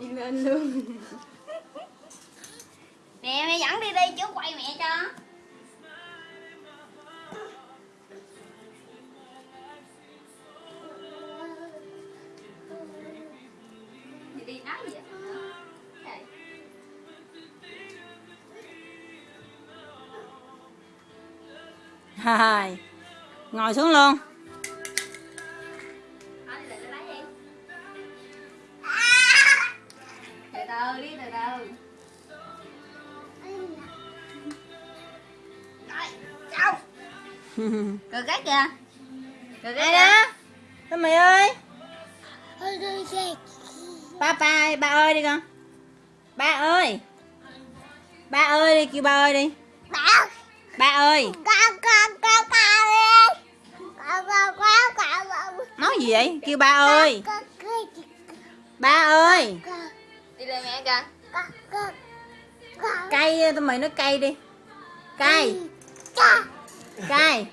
đi lên luôn mẹ mẹ dẫn đi đi, chứ quay mẹ cho đi đi nói gì vậy Hai. Ngồi xuống luôn. Từ đi từ từ Rồi, xong Cười cái kìa Cười cái đó? Tao mày ơi. Ba ba ơi, ba ơi đi con. Ba ơi. Ba ơi đi, kêu ba ơi đi. Bảo Ba ơi. Con con con con đi Con con con con con Nói gì vậy? Kêu ba ơi. Con con Ba ơi. Lên mẹ con Cây, tao mày nói cây đi. Cây. Cha Cây.